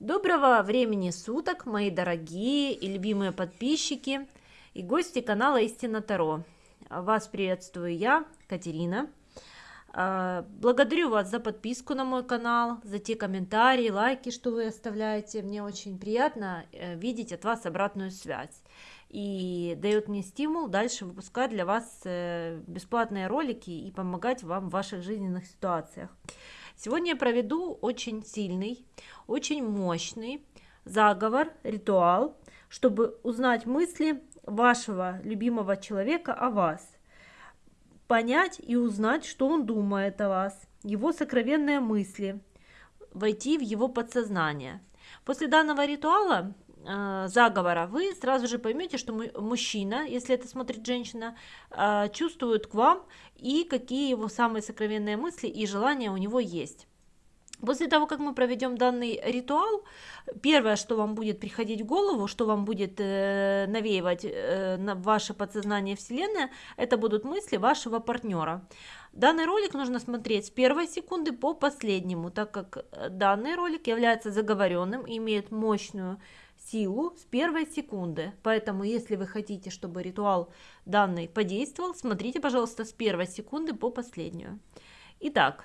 Доброго времени суток, мои дорогие и любимые подписчики и гости канала Истина Таро. Вас приветствую я, Катерина. А, благодарю вас за подписку на мой канал, за те комментарии, лайки, что вы оставляете. Мне очень приятно э, видеть от вас обратную связь. И дает мне стимул дальше выпускать для вас э, бесплатные ролики и помогать вам в ваших жизненных ситуациях. Сегодня я проведу очень сильный, очень мощный заговор, ритуал, чтобы узнать мысли вашего любимого человека о вас, понять и узнать, что он думает о вас, его сокровенные мысли, войти в его подсознание. После данного ритуала заговора вы сразу же поймете, что мужчина, если это смотрит женщина, э, чувствует к вам и какие его самые сокровенные мысли и желания у него есть. После того, как мы проведем данный ритуал, первое, что вам будет приходить в голову, что вам будет э, навеивать э, на ваше подсознание Вселенная, это будут мысли вашего партнера. Данный ролик нужно смотреть с первой секунды по последнему, так как данный ролик является заговоренным и имеет мощную силу с первой секунды. Поэтому, если вы хотите, чтобы ритуал данный подействовал, смотрите, пожалуйста, с первой секунды по последнюю. Итак,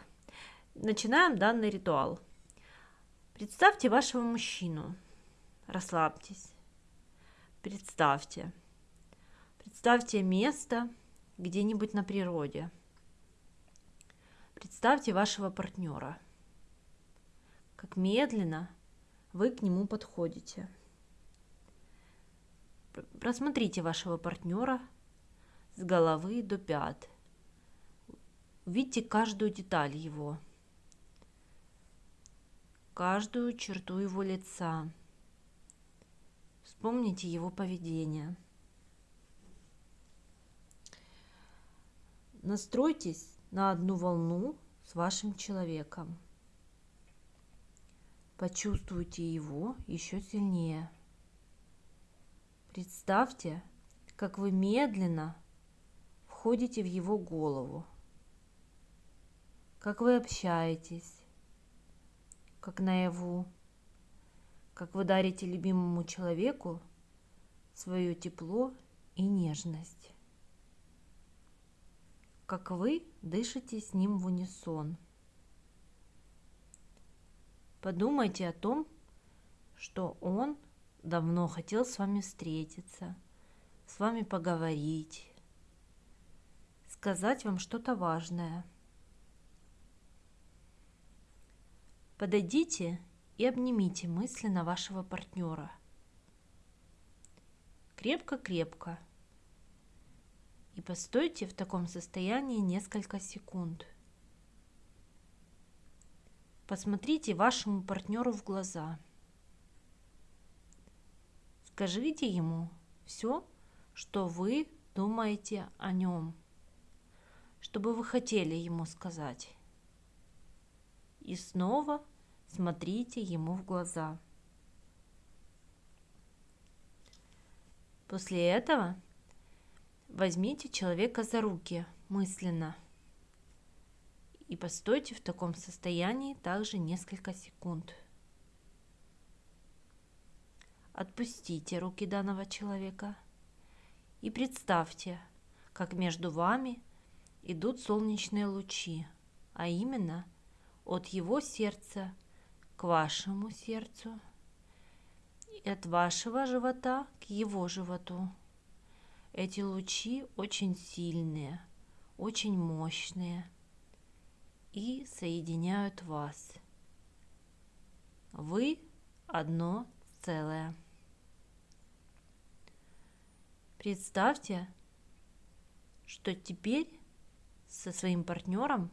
начинаем данный ритуал. Представьте вашего мужчину. Расслабьтесь. Представьте. Представьте место где-нибудь на природе. Представьте вашего партнера. Как медленно вы к нему подходите. Просмотрите вашего партнера с головы до пят. Увидите каждую деталь его, каждую черту его лица. Вспомните его поведение. Настройтесь на одну волну с вашим человеком. Почувствуйте его еще сильнее. Представьте, как вы медленно входите в его голову, как вы общаетесь, как наяву, как вы дарите любимому человеку свое тепло и нежность, как вы дышите с ним в унисон. Подумайте о том, что он – давно хотел с вами встретиться, с вами поговорить, сказать вам что-то важное. Подойдите и обнимите мысленно вашего партнера. Крепко-крепко. И постойте в таком состоянии несколько секунд. Посмотрите вашему партнеру в глаза – Скажите ему все, что вы думаете о нем, что бы вы хотели ему сказать. И снова смотрите ему в глаза. После этого возьмите человека за руки мысленно и постойте в таком состоянии также несколько секунд. Отпустите руки данного человека и представьте, как между вами идут солнечные лучи, а именно от его сердца к вашему сердцу и от вашего живота к его животу. Эти лучи очень сильные, очень мощные и соединяют вас. Вы одно целое. Представьте, что теперь со своим партнером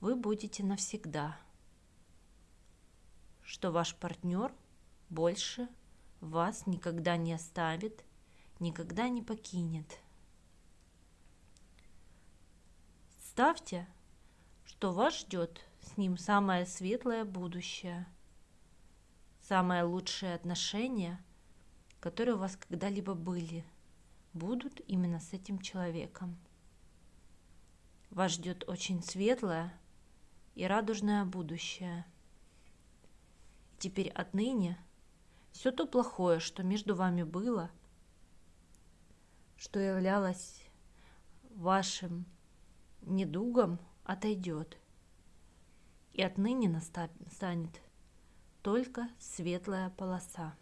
вы будете навсегда, что ваш партнер больше вас никогда не оставит, никогда не покинет. Ставьте, что вас ждет с ним самое светлое будущее, самые лучшие отношения, которые у вас когда-либо были – будут именно с этим человеком. Вас ждет очень светлое и радужное будущее. теперь отныне все то плохое, что между вами было, что являлось вашим недугом, отойдет. И отныне настанет только светлая полоса.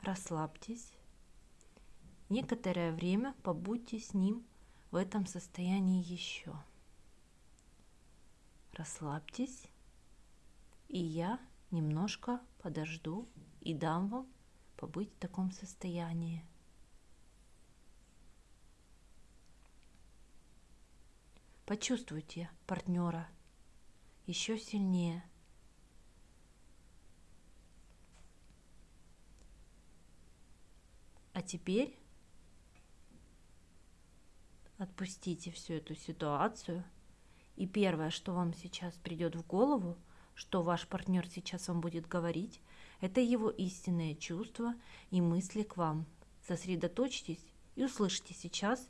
Расслабьтесь. Некоторое время побудьте с ним в этом состоянии еще. Расслабьтесь, и я немножко подожду и дам вам побыть в таком состоянии. Почувствуйте партнера еще сильнее. А теперь отпустите всю эту ситуацию. И первое, что вам сейчас придет в голову, что ваш партнер сейчас вам будет говорить, это его истинные чувства и мысли к вам. Сосредоточьтесь и услышьте сейчас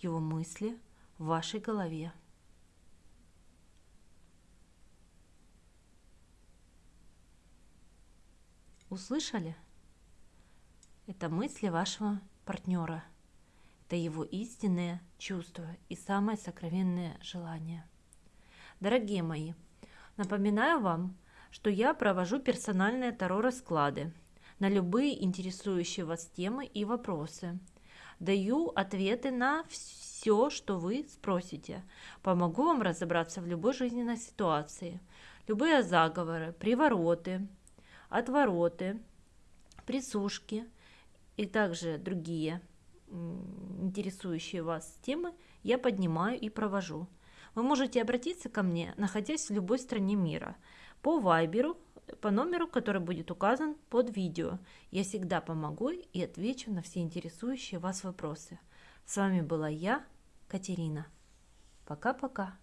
его мысли в вашей голове. Услышали? Это мысли вашего партнера. Это его истинные чувства и самое сокровенное желание. Дорогие мои, напоминаю вам, что я провожу персональные таро-расклады на любые интересующие вас темы и вопросы. Даю ответы на все, что вы спросите. Помогу вам разобраться в любой жизненной ситуации. Любые заговоры, привороты, отвороты, присушки и также другие интересующие вас темы я поднимаю и провожу. Вы можете обратиться ко мне, находясь в любой стране мира, по вайберу, по номеру, который будет указан под видео. Я всегда помогу и отвечу на все интересующие вас вопросы. С вами была я, Катерина. Пока-пока.